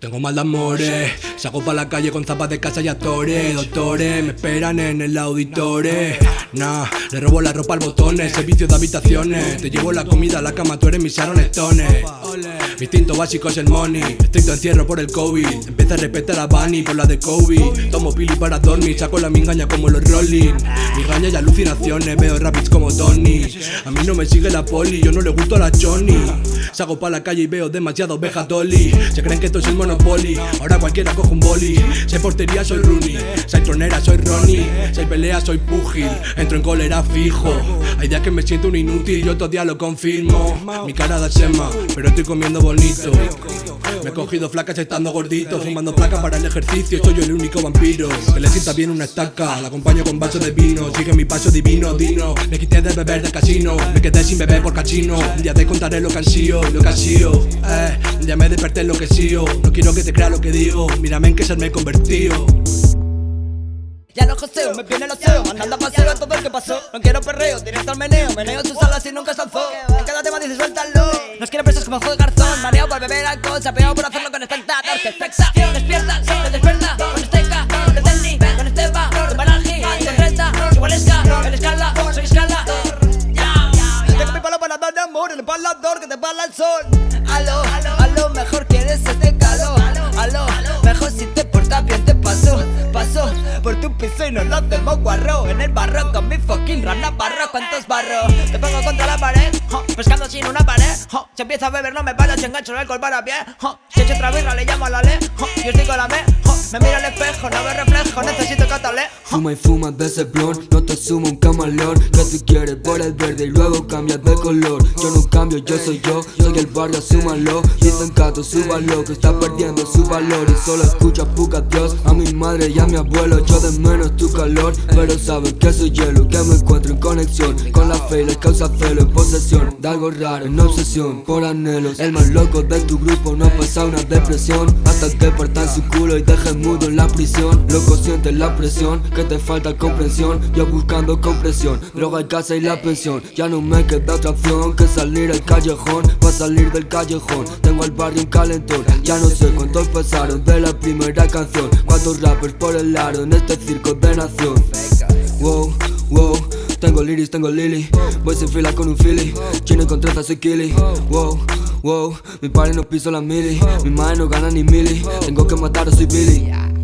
Tengo mal de amores, salgo pa' la calle con zapas de casa y actores Doctores, me esperan en el auditore Nah, le robo la ropa al botones, servicio de habitaciones. Te llevo la comida a la cama, tú eres mi Sharon Stone. Mi instinto básico es el money, estricto encierro por el COVID. Empieza a respetar a Bunny por la de Kobe. Tomo pili para dormir, saco la mingaña como los Rolling. Migaña y alucinaciones, veo rapids como Tony. A mí no me sigue la poli, yo no le gusto a la Johnny. Salgo pa' la calle y veo demasiado ovejas dolly. Se creen que esto es el monopoly. Ahora cualquiera coge un boli. Soy portería, soy Rooney. Soy tronera, soy Ronnie. Soy pelea, soy pugil Entro en cólera fijo. Hay días que me siento un inútil Y otros días lo confirmo. Mi cara da sema Pero estoy comiendo bonito. Me he cogido flacas estando gordito Fumando placas para el ejercicio. Soy yo el único vampiro Que le sienta bien una estaca. La acompaño con vaso de vino Sigue mi paso divino, dino. Me quité de beber de casino Me quedé sin beber por cachino Un día te contaré lo que han sido Lo que han sido. Eh, día me desperté lo que sigo No quiero que te crea lo que digo. Mírame en que se me he convertido joseo, me viene el oseo Andando a paseo a todo el que pasó. No quiero perreo, directo al meneo Meneo tus alas y nunca salzó En cada tema dice suéltalo Nos quieren presos como juego de garzón Mareado por beber alcohol Sapeado por hacerlo con espectador Que expecta, despierta, se despierta Con esteca, con Tenny, con Esteba Con Baranji, con Renta, igual Esca El escala, soy escala. Tengo mi palo para dar amor El palador que te pala el sol. Aló, a lo mejor quieres este calor. Aló, mejor si te portas bien te pasó Pasó por tu piso y no lo hacemos guarro. En el barro con mi fucking rana barro. ¿Cuántos barros? Te pongo contra la pared Pescando sin una pared Si empiezo a beber no me paro, si engancho el alcohol para pie Si echo otra birra le llamo a la ley Yo estoy con la me Me miro al espejo, no veo reflejo, necesito catalé Fuma y fuma de ese blon, no te sumo un camaleón Que tú quieres por el verde y luego cambias de color. Yo no cambio, yo soy yo, soy el barrio, súmalo. Dicen cato, súbalo, que está perdiendo su valor. Y solo escucha puca Dios, a mi madre y a mi abuelo. Yo de menos tu calor, pero saben que soy hielo Que me encuentro en conexión. Con la fe y les causa celo En posesión de algo raro, en obsesión por anhelos. El más loco de tu grupo no pasa una depresión. Hasta que partan su culo y dejen mudo en la prisión. Loco sientes la presión, que te falta comprensión. Yo buscando compresión, droga casa y la pensión. Ya no me queda otra opción que salir al callejón. Pa' salir del callejón, tengo al barrio un calentón. Ya no sé cuántos pasaron de la primera canción. Cuántos rappers por el aro en este circo nación Wow, wow tengo liris, tengo lily Voy sin fila con un philly. Chino con trenzas soy killy. Wow, wow Mi padre no piso la mili. Mi madre no gana ni mili. Tengo que matar soy Billy